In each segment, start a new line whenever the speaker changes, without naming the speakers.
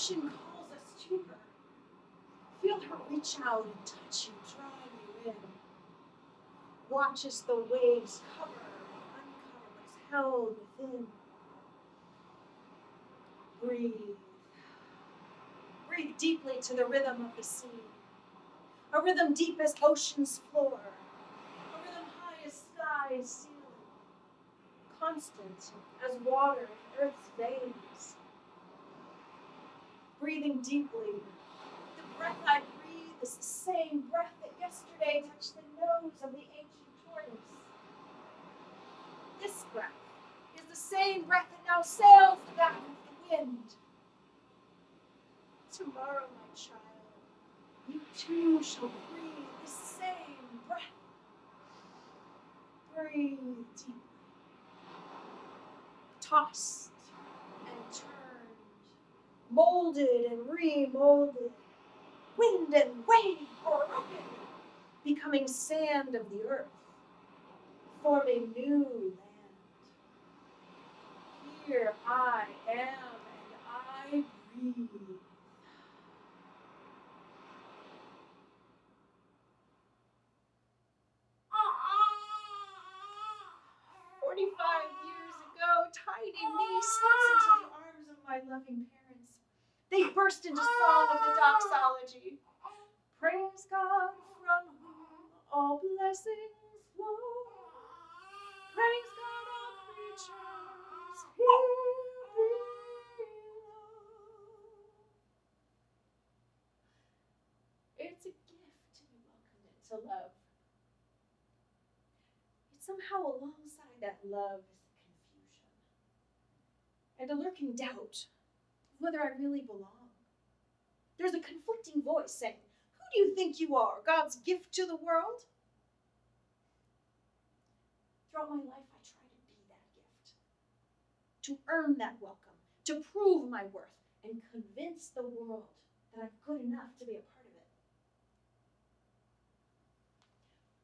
ocean calls us to her. Feel her reach out and touch you, drawing you in. Watch as the waves cover and uncover what is held within. Breathe. Breathe deeply to the rhythm of the sea. A rhythm deep as ocean's floor. A rhythm high as sky's ceiling. Constant as water in earth's veins. Breathing deeply. The breath I breathe is the same breath that yesterday touched the nose of the ancient tortoise. This breath is the same breath that now sails the back of the wind. Tomorrow, my child, you too shall breathe the same breath. Breathe deeply. Turned, molded and remolded, wind and wave or open, becoming sand of the earth, forming new land. Here I am and I breathe. Ah, ah, ah. Forty-five years ago, tiny me slips into the arms of my loving parents. Burst into song of the doxology. Praise God from whom all blessings flow. Praise God, all creatures here below. It's a gift to be welcomed into love. Yet somehow alongside that love is confusion and a lurking doubt whether I really belong. There's a conflicting voice saying, Who do you think you are, God's gift to the world? Throughout my life, I try to be that gift, to earn that welcome, to prove my worth, and convince the world that I'm good enough to be a part of it.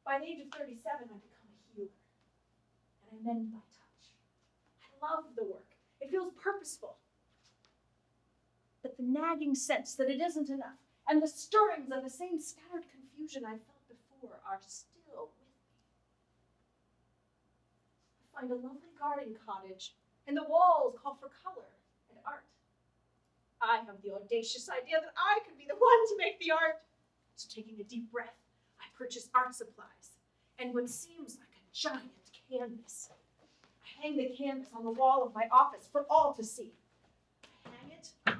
By the age of 37, I become a healer, and I mend by touch. I love the work, it feels purposeful. But the nagging sense that it isn't enough, and the stirrings of the same scattered confusion I felt before are still with me. I find a lovely garden cottage, and the walls call for color and art. I have the audacious idea that I could be the one to make the art. So, taking a deep breath, I purchase art supplies and what seems like a giant canvas. I hang the canvas on the wall of my office for all to see.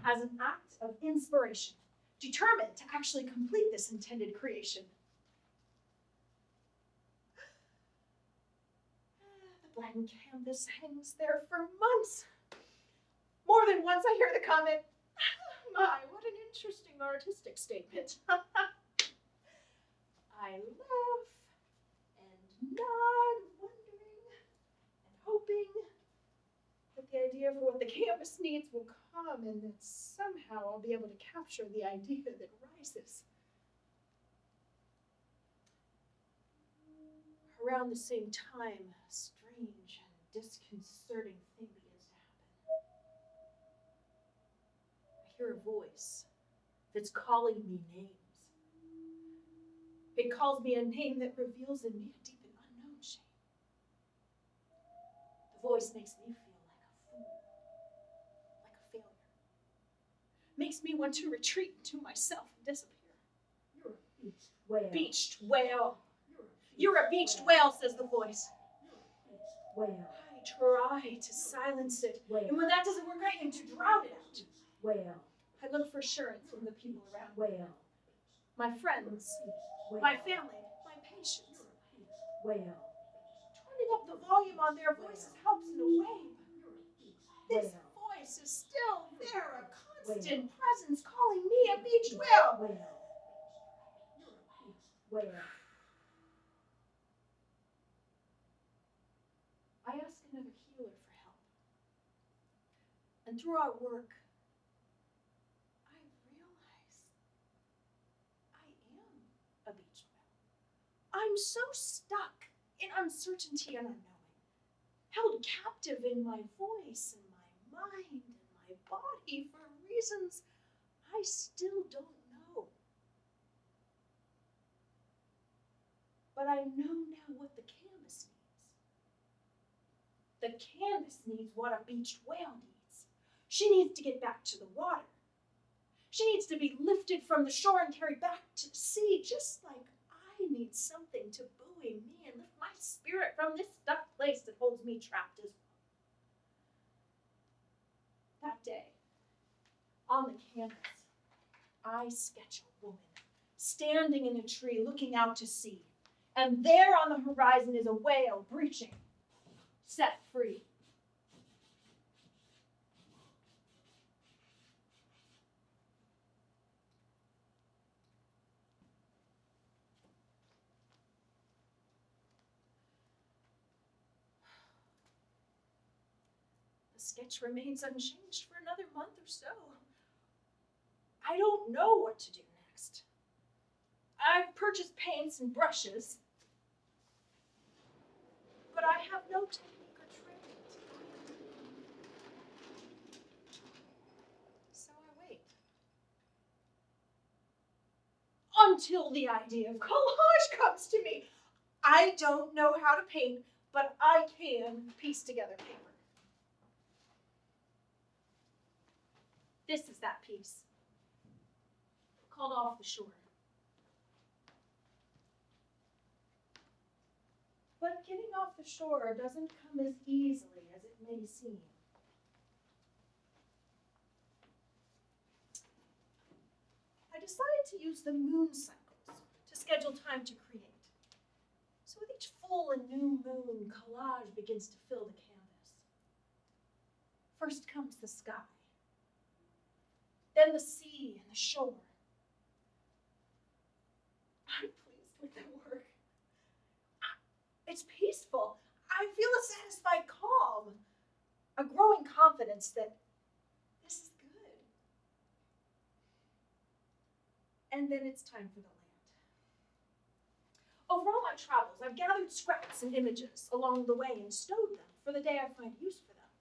As an act of inspiration, determined to actually complete this intended creation. The blank canvas hangs there for months. More than once I hear the comment, ah, my, what an interesting artistic statement. I laugh and nod, wondering and hoping that the idea for what the canvas needs will come and that somehow I'll be able to capture the idea that rises. Around the same time, a strange and disconcerting thing begins to happen. I hear a voice that's calling me names. It calls me a name that reveals in me a deep and unknown shame. The voice makes me feel Makes me want to retreat into myself and disappear.
You're a beached whale.
Beached whale.
You're
a beached whale, says the voice.
You're a beached whale.
I try to silence it.
Whale.
And when that doesn't work, I aim to drown it out.
Whale.
I look for assurance from the people around me.
Whale.
My friends,
Whale.
my family, my patients.
Whale.
Turning up the volume on their voices helps in a way. This voice is still there, a constant presence calling me a whale.
Whale. Whale.
I ask another healer for help. And through our work, I realize I am a beach whale. I'm so stuck in uncertainty and unknowing, held captive in my voice and my mind and my body for reasons I still don't know. But I know now what the canvas needs. The canvas needs what a beached whale needs. She needs to get back to the water. She needs to be lifted from the shore and carried back to sea, just like I need something to buoy me and lift my spirit from this stuck place that holds me trapped as well. That day, on the canvas, I sketch a woman standing in a tree looking out to sea. And there on the horizon is a whale breaching, set free. The sketch remains unchanged for another month or so. I don't know what to do next. I've purchased paints and brushes, but I have no technique or training. So I wait. Until the idea of collage comes to me. I don't know how to paint, but I can piece together paper. This is that piece called Off the Shore. But getting off the shore doesn't come as easily as it may seem. I decided to use the moon cycles to schedule time to create. So with each full and new moon, collage begins to fill the canvas. First comes the sky, then the sea and the shore. I'm pleased with the work. It's peaceful. I feel a satisfied calm, a growing confidence that this is good. And then it's time for the land. Over all my travels, I've gathered scraps and images along the way and stowed them for the day I find use for them.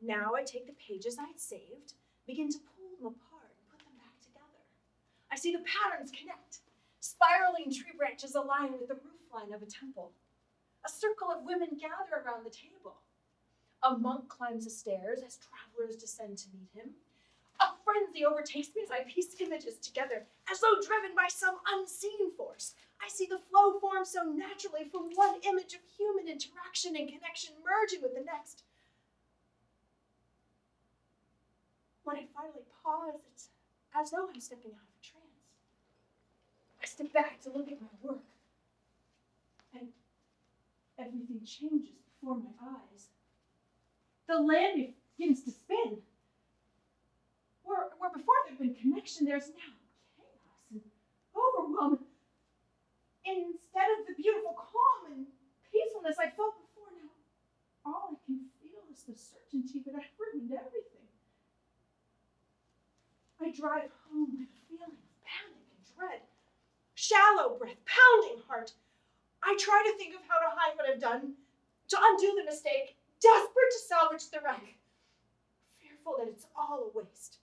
Now I take the pages I'd saved, begin to pull them apart and put them back together. I see the patterns connect. Spiraling tree branches align with the roofline of a temple. A circle of women gather around the table. A monk climbs the stairs as travelers descend to meet him. A frenzy overtakes me as I piece images together, as though driven by some unseen force. I see the flow form so naturally from one image of human interaction and connection merging with the next. When I finally pause, it's as though I'm stepping out of a trance. I step back to look at my work, and everything changes before my eyes. The land begins to spin. Where, where before there'd been connection, there's now chaos and overwhelm. Instead of the beautiful calm and peacefulness I felt before, now all I can feel is the certainty that I've ruined everything. I drive home with a feeling of panic and dread, shallow breath, pounding heart. I try to think of how to hide what I've done, to undo the mistake, desperate to salvage the wreck, fearful that it's all a waste.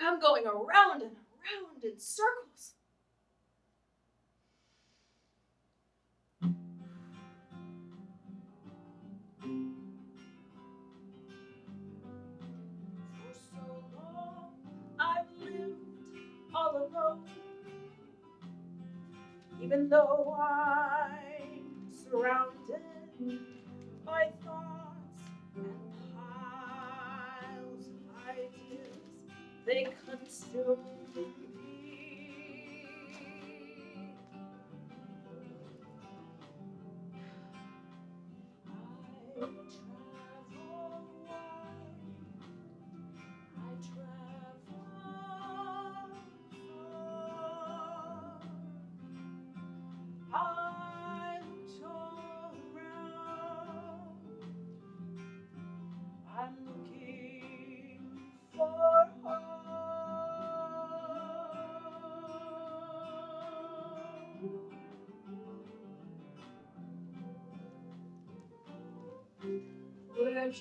I'm going around and around in circles. For so long I've lived all alone. Even though I'm surrounded by thoughts and piles of ideas, they consume me.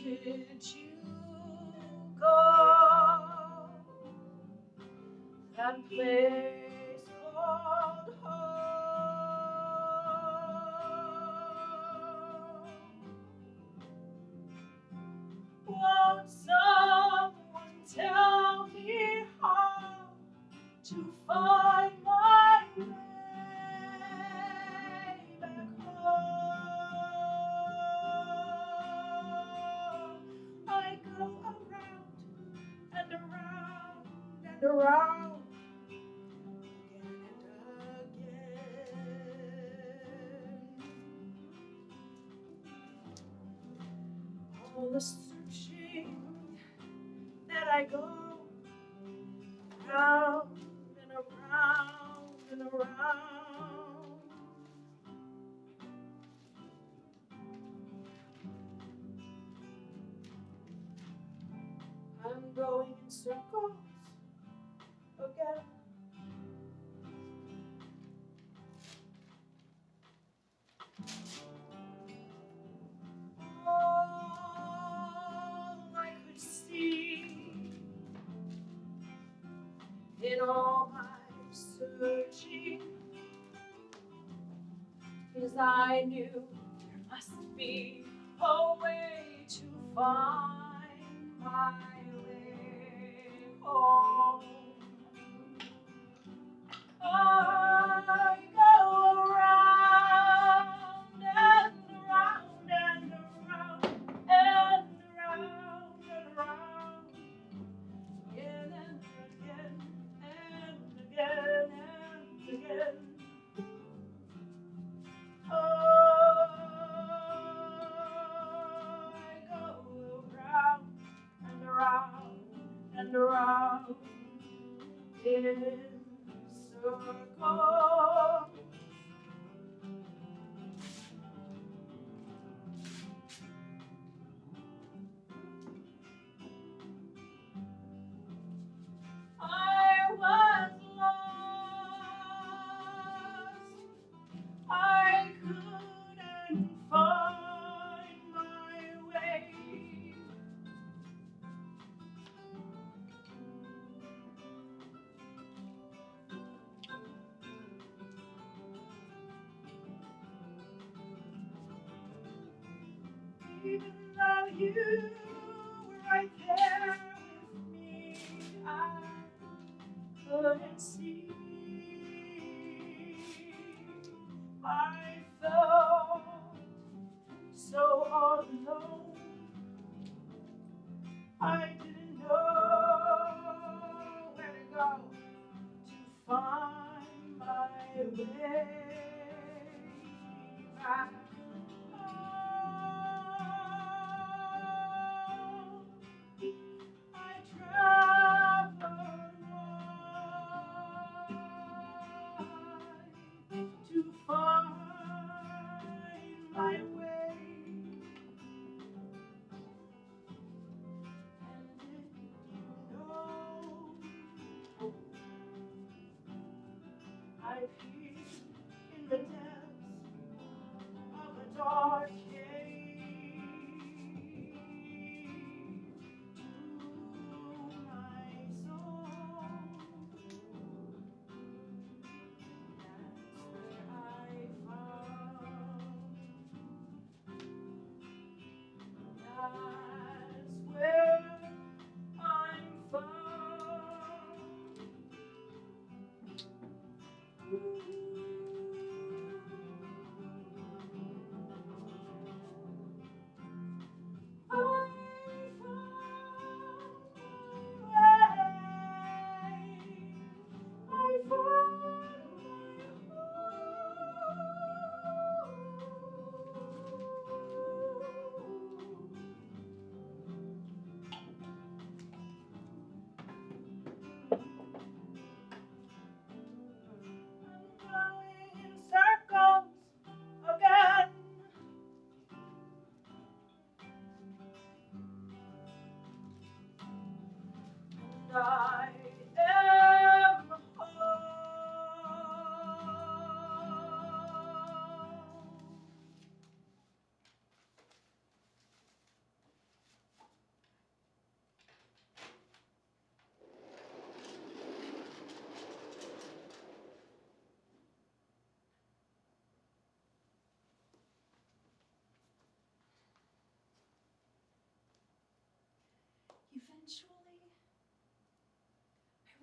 did you go? That place. in all my searching, 'cause I knew you. lies where I'm fine. sky.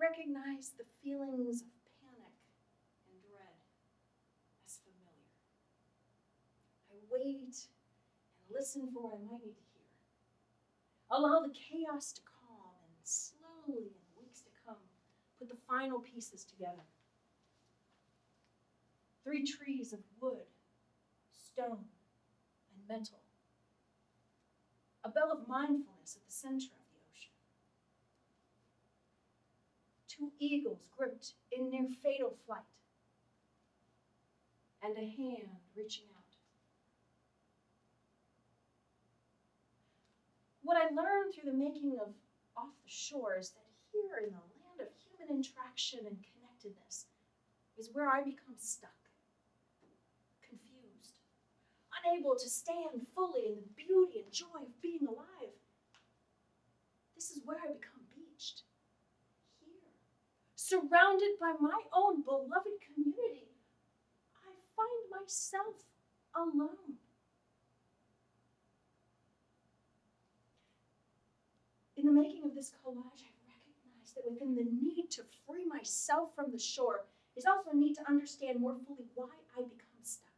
Recognize the feelings of panic and dread as familiar. I wait and listen for what I might need to hear. Allow the chaos to calm and slowly, in weeks to come, put the final pieces together. Three trees of wood, stone, and metal. A bell of mindfulness at the center of the ocean. Two eagles gripped in near fatal flight. And a hand reaching out. What I learned through the making of Off the Shore is that here in the land of human interaction and connectedness is where I become stuck confused, unable to stand fully in the beauty and joy of being alive. This is where I become surrounded by my own beloved community, I find myself alone. In the making of this collage, I recognize that within the need to free myself from the shore is also a need to understand more fully why I become stuck.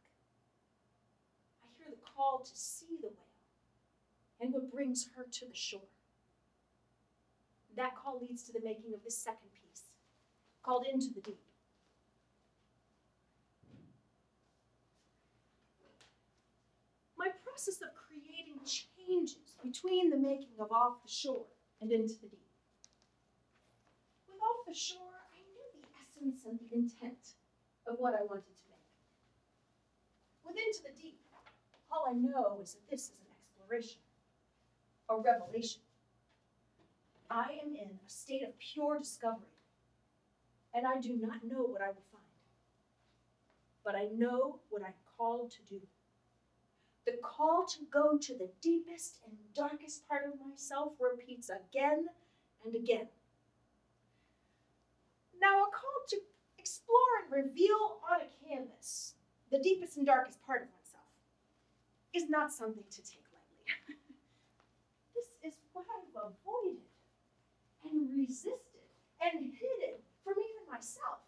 I hear the call to see the whale and what brings her to the shore. That call leads to the making of this second piece, called Into the Deep. My process of creating changes between the making of Off the Shore and Into the Deep. With Off the Shore, I knew the essence and the intent of what I wanted to make. With Into the Deep, all I know is that this is an exploration, a revelation. I am in a state of pure discovery, and I do not know what I will find. But I know what I'm called to do. The call to go to the deepest and darkest part of myself repeats again and again. Now, a call to explore and reveal on a canvas the deepest and darkest part of oneself is not something to take lightly. this is what I've avoided and resisted and hidden from even myself.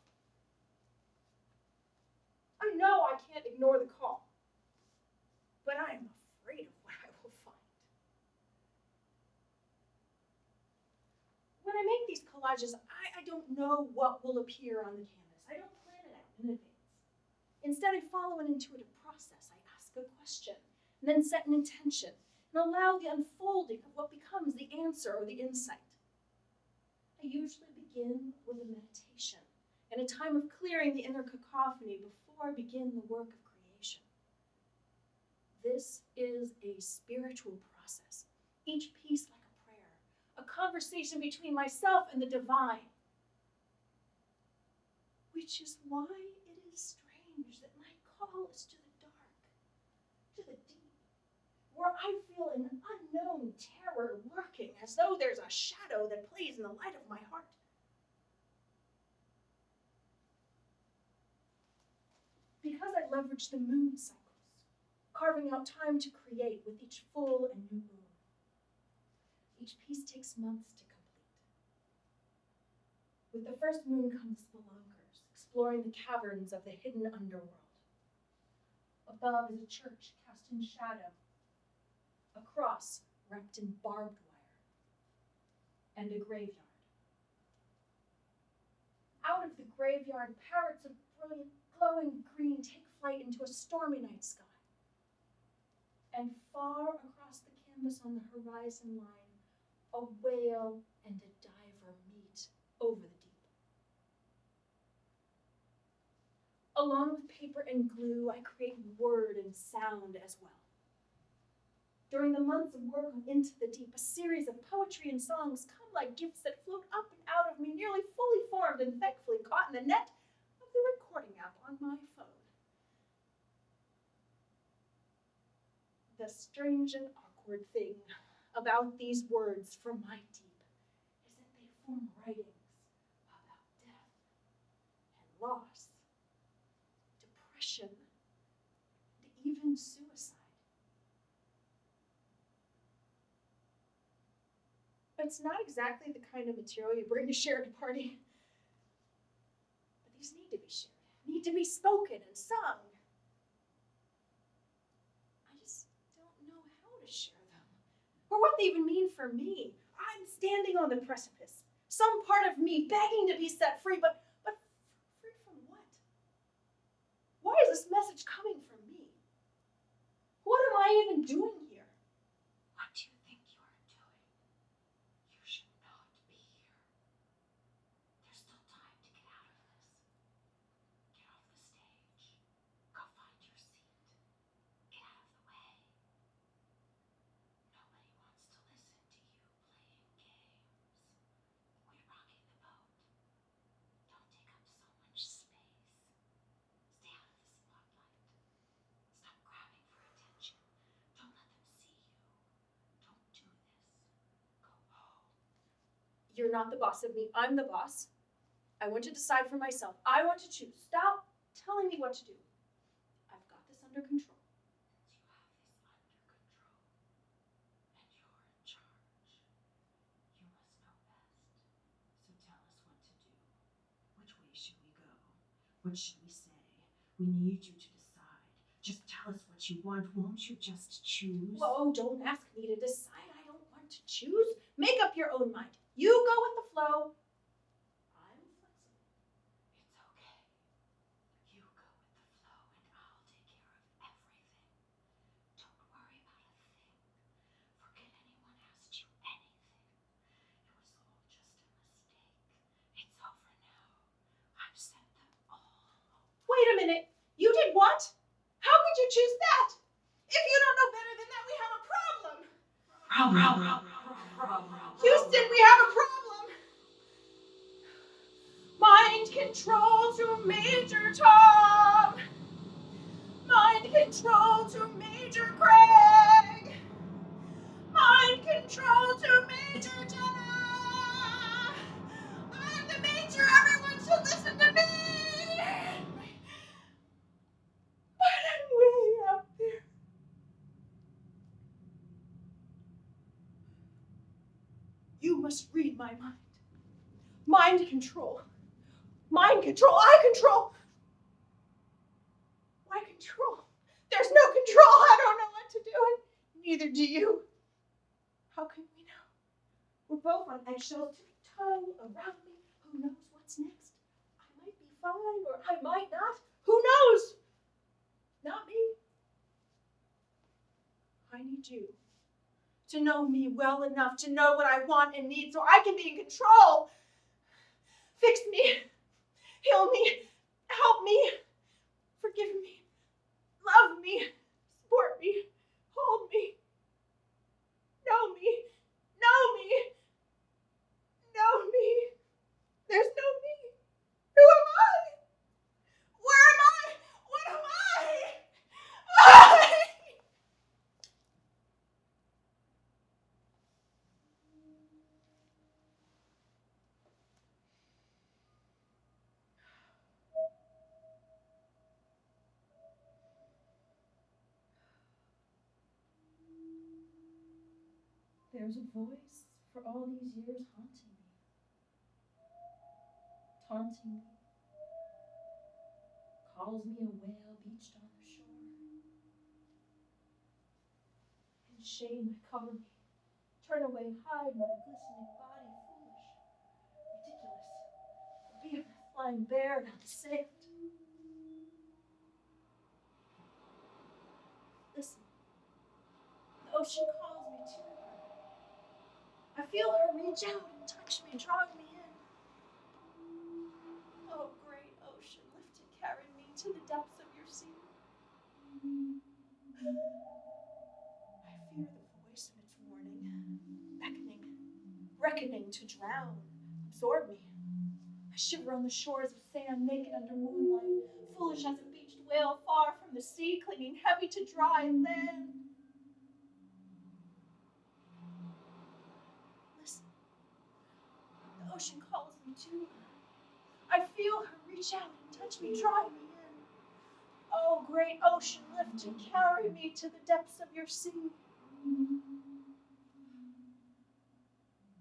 I know I can't ignore the call, but I am afraid of what I will find. When I make these collages, I, I don't know what will appear on the canvas. I don't plan it out in advance. Instead, I follow an intuitive process. I ask a question, and then set an intention, and allow the unfolding of what becomes the answer or the insight. I usually begin with a meditation and a time of clearing the inner cacophony before I begin the work of creation. This is a spiritual process, each piece like a prayer, a conversation between myself and the divine. Which is why it is strange that my call is to the dark, to the deep, where I feel an unknown terror lurking as though there's a shadow that plays in the light of my heart. Because I leverage the moon cycles, carving out time to create with each full and new moon. Each piece takes months to complete. With the first moon come the spelunkers, exploring the caverns of the hidden underworld. Above is a church cast in shadow, a cross wrapped in barbed wire, and a graveyard. Out of the graveyard, parrots of brilliant glowing green take flight into a stormy night sky. And far across the canvas on the horizon line, a whale and a diver meet over the deep. Along with paper and glue, I create word and sound as well. During the months of work on Into the Deep, a series of poetry and songs come like gifts that float up and out of me, nearly fully formed and thankfully caught in the net the recording app on my phone. The strange and awkward thing about these words from my deep is that they form writings about death and loss, depression, and even suicide. It's not exactly the kind of material you bring to share at a party. These need to be shared, need to be spoken and sung. I just don't know how to share them, or what they even mean for me. I'm standing on the precipice, some part of me begging to be set free, but, but free from what? Why is this message coming from me? What am I even doing here?
What do you think you are doing? You should not be here. There's still time to get out of this. Get off the stage. Go find your seat. Get out of the way. Nobody wants to listen to you playing games. Quit rocking the boat. Don't take up so much space. Stay out of the spotlight. Stop grabbing for attention. Don't let them see you. Don't do this. Go home.
You're not the boss of me. I'm the boss. I want to decide for myself. I want to choose. Stop telling me what to do. I've got this under control.
You have this under control. And you're in charge. You must know best. So tell us what to do. Which way should we go? What should we say? We need you to decide. Just tell us what you want. Won't you just choose?
Whoa, don't ask me to decide. I don't want to choose. Make up your own mind. You go with the flow. I'm flexible.
It's okay. You go with the flow and I'll take care of everything. Don't worry about a thing. Forget anyone asked you anything. It was all just a mistake. It's over now. I've sent them all.
Wait a minute. You did what? How could you choose that? If you don't know better than that, we have a problem.
Problem.
Houston, we have a problem. Mind control to Major Tom. Mind control to Major Craig. Mind control to Major Jenna. I'm the Major. Everyone should listen to me. But I'm way up there. You must read my mind. Mind control. Mind control. I control. Why control? There's no control. I don't know what to do, and neither do you. How can we know? We're both on eggshells, toe around me. Who knows what's next? I might be fine, or I might not. Who knows? Not me. I need you to know me well enough to know what I want and need so I can be in control. Fix me, heal me, help me, forgive me, love me, support me, hold me, know me, know me, know me. There's no me. Who am I? Where am I? What am I? I. There's a voice for all these years haunting me, taunting me, calls me a whale beached on the shore. In shame, I cover me, turn away, hide my glistening body, foolish, ridiculous, a behemoth lying bare on the sand. Listen, the ocean calls me to. I feel her reach out and touch me, drawing me in. Oh, great ocean, lift and carry me to the depths of your sea. I fear the voice of its warning, beckoning, reckoning to drown, absorb me. I shiver on the shores of sand, naked under moonlight, foolish as a beached whale far from the sea, clinging heavy to dry land. Listen, the ocean calls me to her. I feel her reach out and touch me, drawing me in. Oh, great ocean, lift and carry me to the depths of your sea.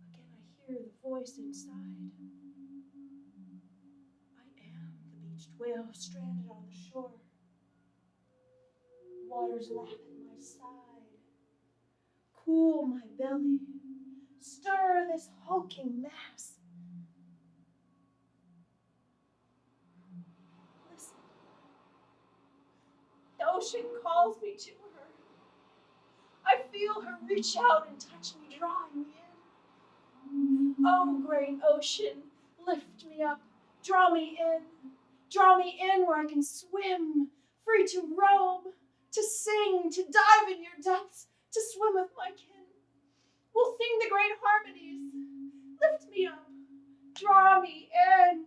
Again, I hear the voice inside. I am the beached whale stranded on the shore. Waters lap at my side. Cool my belly. Stir this hulking mass. Listen. The ocean calls me to her. I feel her reach out and touch me, drawing me in. Oh, great ocean, lift me up, draw me in, draw me in where I can swim, free to roam, to sing, to dive in your depths, to swim with my kin. We'll sing the great harmonies. Lift me up, draw me in.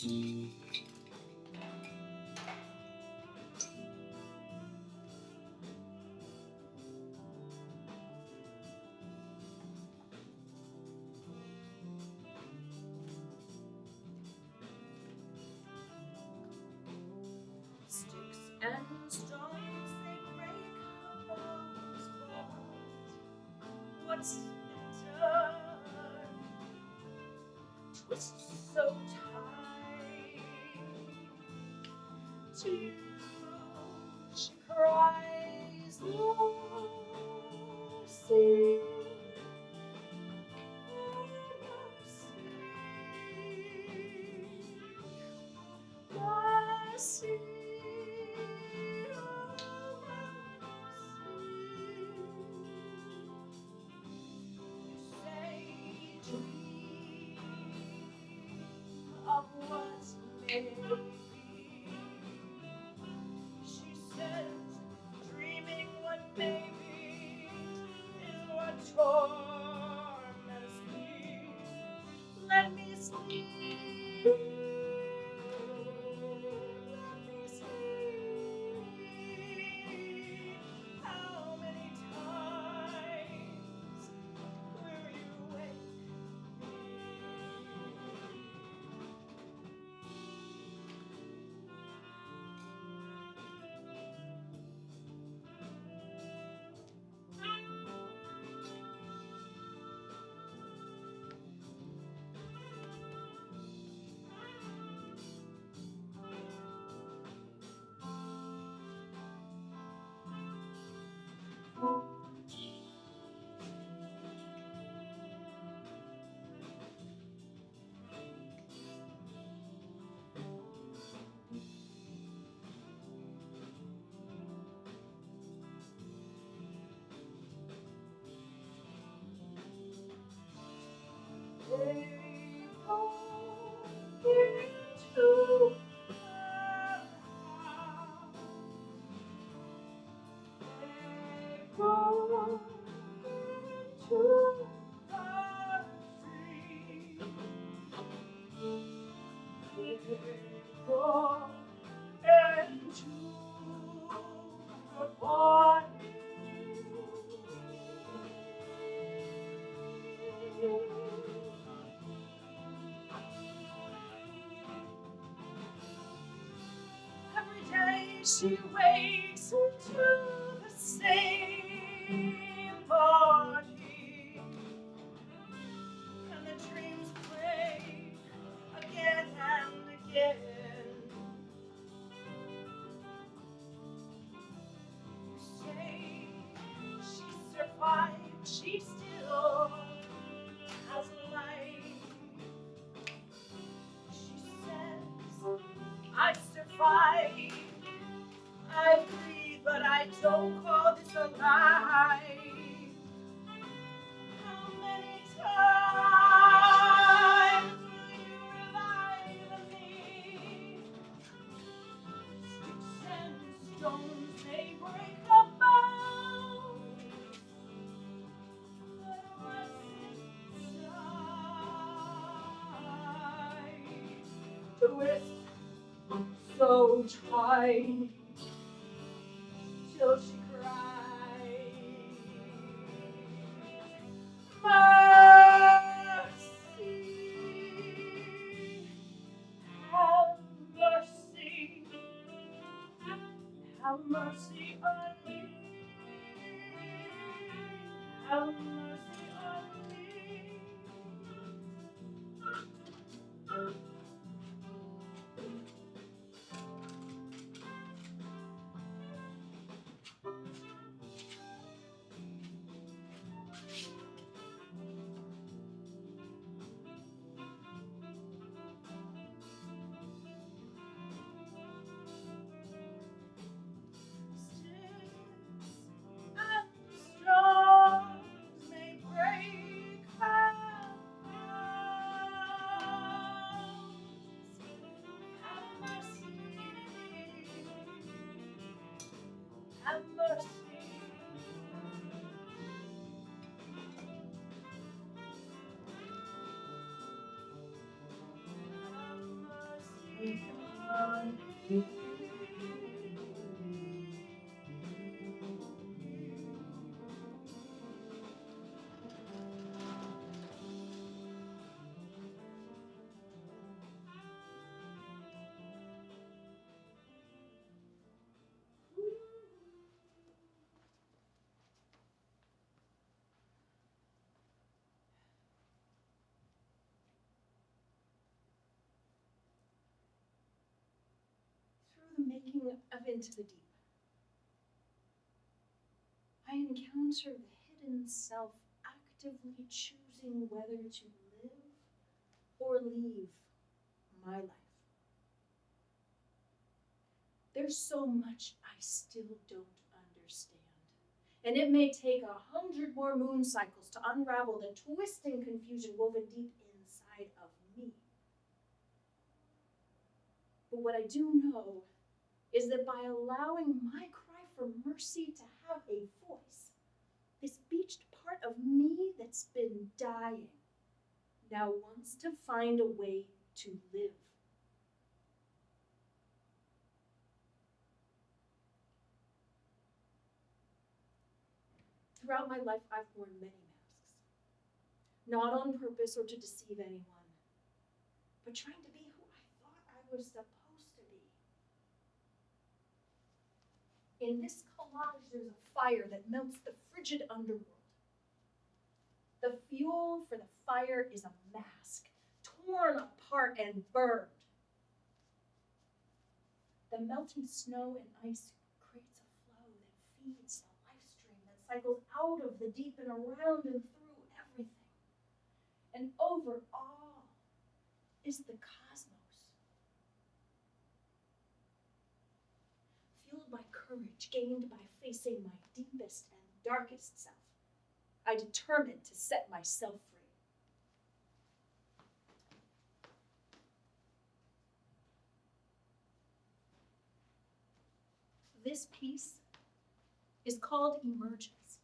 Sticks and stones they break bones. What's To you They she wakes to the same so tiny, have mercy. Mercy on me. The making of Into the Deep, I encounter the hidden self actively choosing whether to live or leave my life. There's so much I still don't understand. And it may take a hundred more moon cycles to unravel the twisting confusion woven deep inside of me. But what I do know is that by allowing my cry for mercy to have a voice, this beached part of me that's been dying now wants to find a way to live. Throughout my life, I've worn many masks, not on purpose or to deceive anyone, but trying to be who I thought I was supposed to be. In this collage, there's a fire that melts the frigid underworld. The fuel for the fire is a mask, torn apart and burned. The melting snow and ice creates a flow that feeds the life stream that cycles out of the deep and around and through everything. And over all is the. Fueled by courage gained by facing my deepest and darkest self, I determined to set myself free. This piece is called Emergence.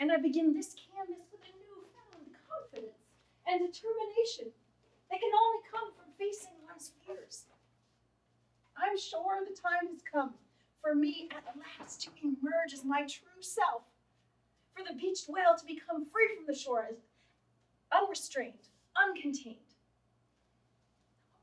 And I begin this canvas with a newfound confidence and determination that can only come from facing one's fears. I'm sure the time has come for me at last to emerge as my true self, for the beached whale to become free from the shore unrestrained, uncontained.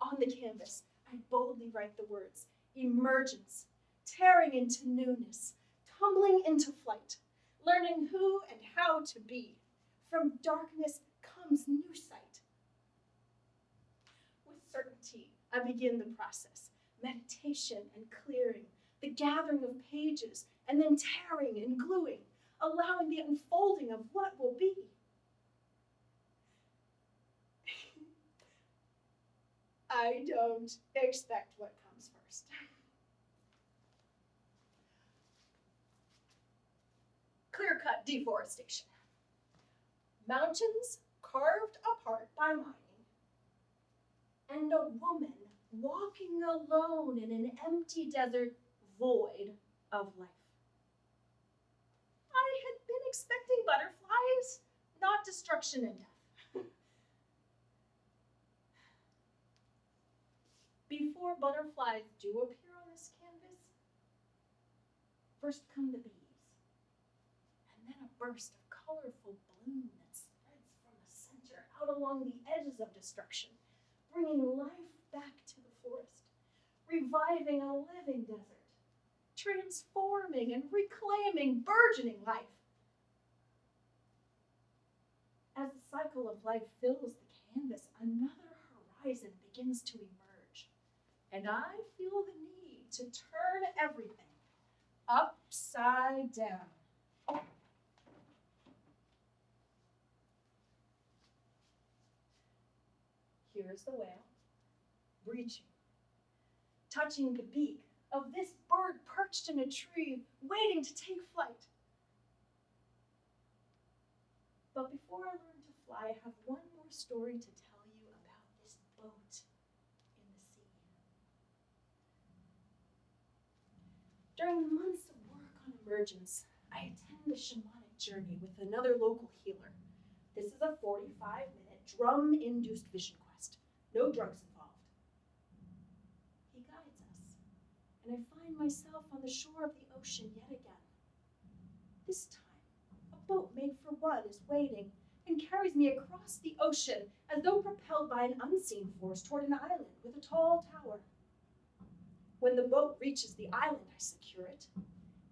On the canvas, I boldly write the words emergence, tearing into newness, tumbling into flight, learning who and how to be. From darkness comes new sight. With certainty, I begin the process meditation and clearing, the gathering of pages, and then tearing and gluing, allowing the unfolding of what will be. I don't expect what comes first. Clear cut deforestation. Mountains carved apart by mining, and a woman walking alone in an empty desert void of life. I had been expecting butterflies, not destruction and death. Before butterflies do appear on this canvas, first come the bees, and then a burst of colorful bloom that spreads from the center out along the edges of destruction, bringing life back to the forest, reviving a living desert, transforming and reclaiming burgeoning life. As the cycle of life fills the canvas, another horizon begins to emerge. And I feel the need to turn everything upside down. Here's the whale, reaching, touching the beak of this bird perched in a tree, waiting to take flight. But before I learn to fly, I have one more story to tell you about this boat in the sea. During the months of work on emergence, I attend a shamanic journey with another local healer. This is a 45 minute drum induced vision quest, no drugs involved. He guides us, and I find myself on the shore of the ocean yet again. This time, a boat made for one is waiting and carries me across the ocean as though propelled by an unseen force toward an island with a tall tower. When the boat reaches the island, I secure it,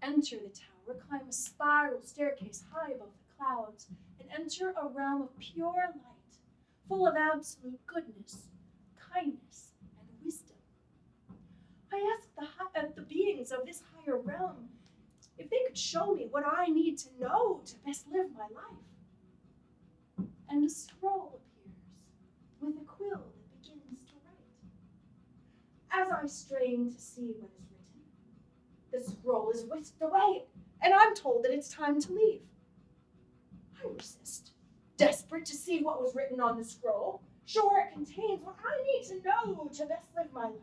enter the tower, climb a spiral staircase high above the clouds, and enter a realm of pure light, full of absolute goodness, kindness. I ask the, uh, the beings of this higher realm if they could show me what I need to know to best live my life. And a scroll appears with a quill that begins to write. As I strain to see what is written, the scroll is whisked away, and I'm told that it's time to leave. I resist, desperate to see what was written on the scroll. Sure, it contains what I need to know to best live my life.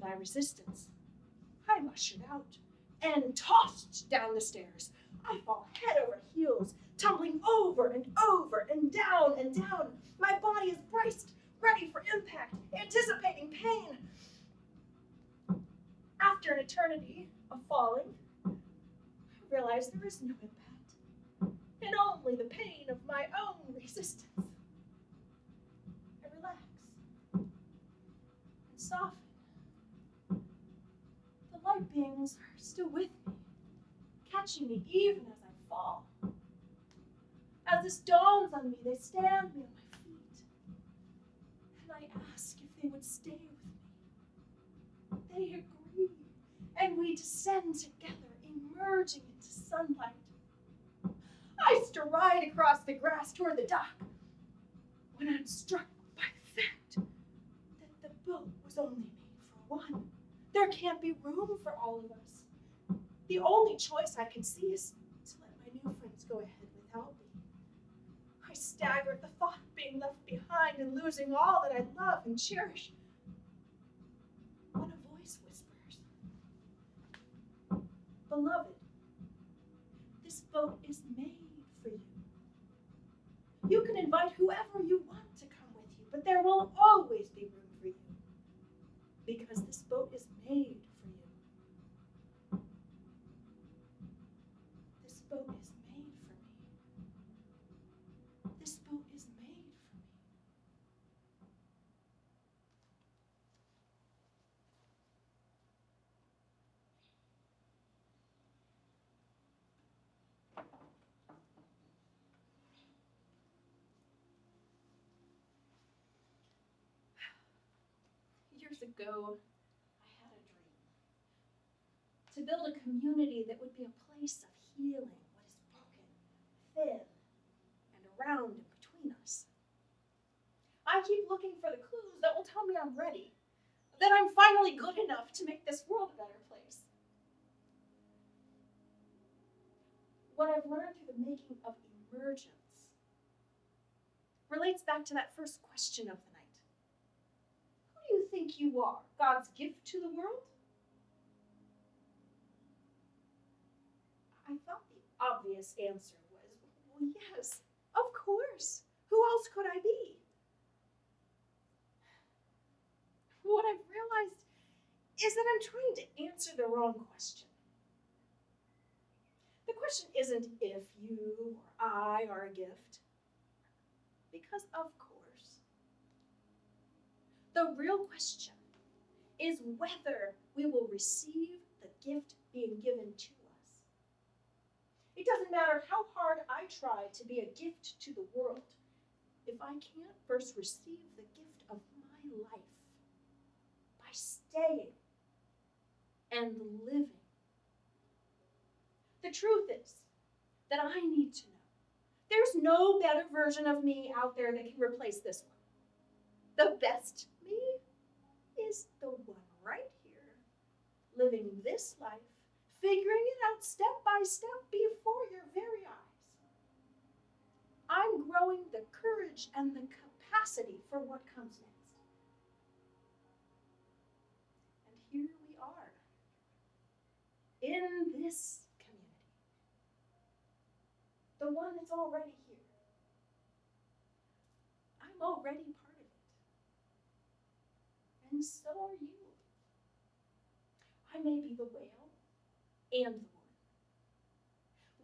My resistance, I'm ushered out and tossed down the stairs. I fall head over heels, tumbling over and over and down and down. My body is braced, ready for impact, anticipating pain. After an eternity of falling, I realize there is no impact, and only the pain of my own resistance. I relax and soften. Beings are still with me, catching me even as I fall. As this dawns on me, they stand me on my feet, and I ask if they would stay with me. They agree, and we descend together, emerging into sunlight. I stride across the grass toward the dock when I'm struck by the fact that the boat was only made for one. There can't be room for all of us. The only choice I can see is to let my new friends go ahead without me. I stagger at the thought of being left behind and losing all that I love and cherish. When a voice whispers, Beloved, this boat is made for you. You can invite whoever you want to come with you, but there will always be room for you because this boat is made for you. This boat is made for me. This boat is made for me. Years ago, I had a dream to build a community that would be a place of healing what is broken, thin, and around and between us. I keep looking for the clues that will tell me I'm ready, that I'm finally good enough to make this world a better place. What I've learned through the making of emergence relates back to that first question of the night. Who do you think you are? God's gift to the world? I thought the obvious answer was, well, yes, of course. Who else could I be? what I've realized is that I'm trying to answer the wrong question. The question isn't if you or I are a gift, because of course. The real question is whether we will receive the gift being given to. It doesn't matter how hard I try to be a gift to the world if I can't first receive the gift of my life by staying and living. The truth is that I need to know there's no better version of me out there that can replace this one. The best me is the one right here, living this life, figuring it out step by step before your very eyes. I'm growing the courage and the capacity for what comes next. And here we are in this community, the one that's already here. I'm already part of it. And so are you. I may be the whale and the one.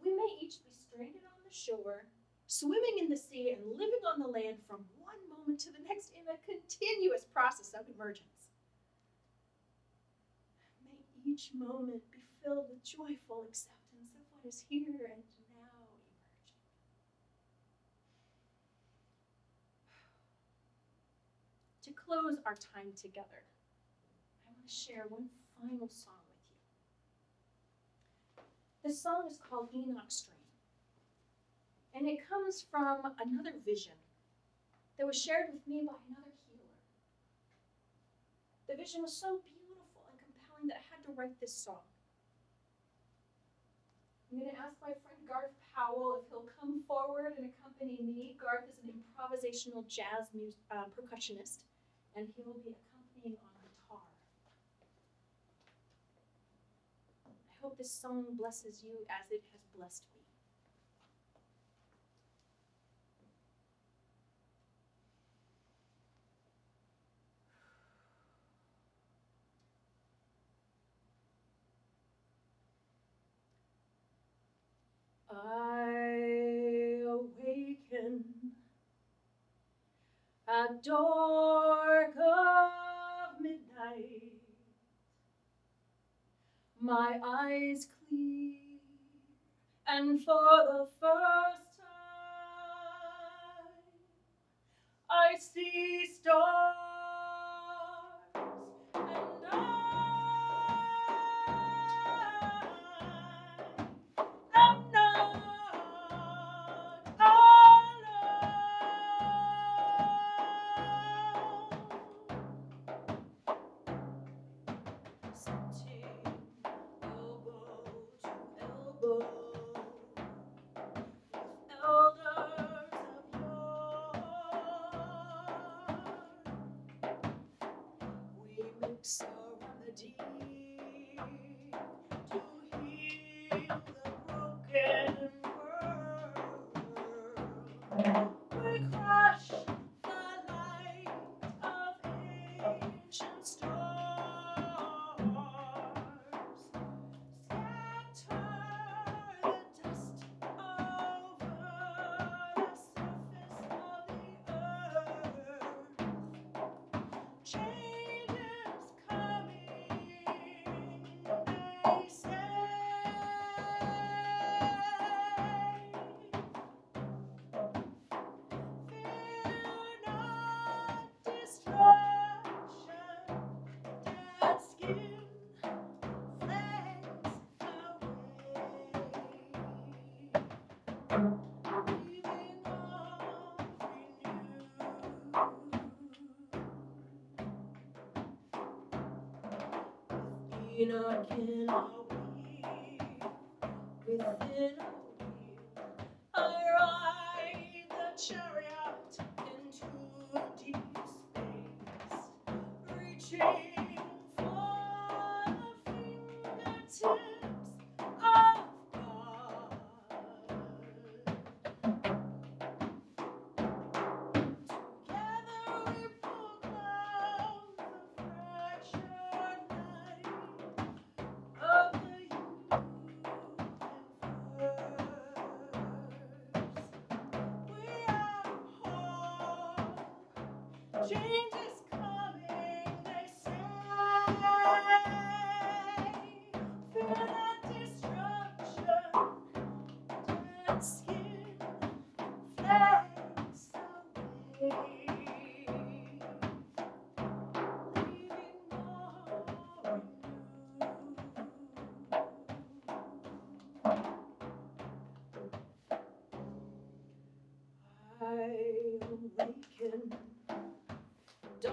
We may each be stranded on the shore, swimming in the sea, and living on the land from one moment to the next in a continuous process of emergence. May each moment be filled with joyful acceptance of what is here and now emerging. To close our time together, I want to share one final song This song is called Enoch Stream, and it comes from another vision that was shared with me by another healer. The vision was so beautiful and compelling that I had to write this song. I'm going to ask my friend Garth Powell if he'll come forward and accompany me. Garth is an improvisational jazz uh, percussionist, and he will be accompanying on guitar. I hope this song blesses you as it has blessed me. I awaken at dark of midnight, my eyes clear, and for the first time I see stars, dead skin flames away. Leaving all renewed. Enoch in a within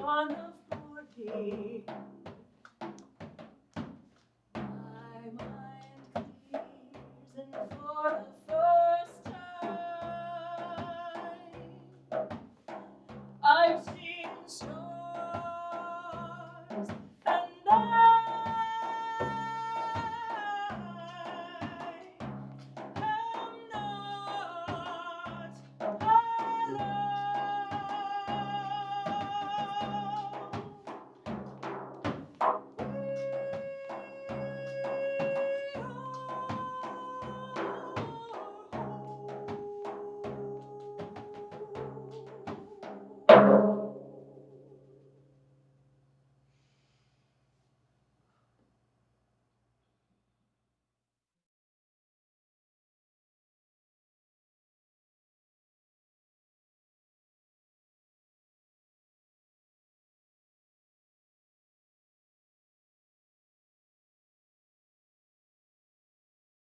Dawn of morning.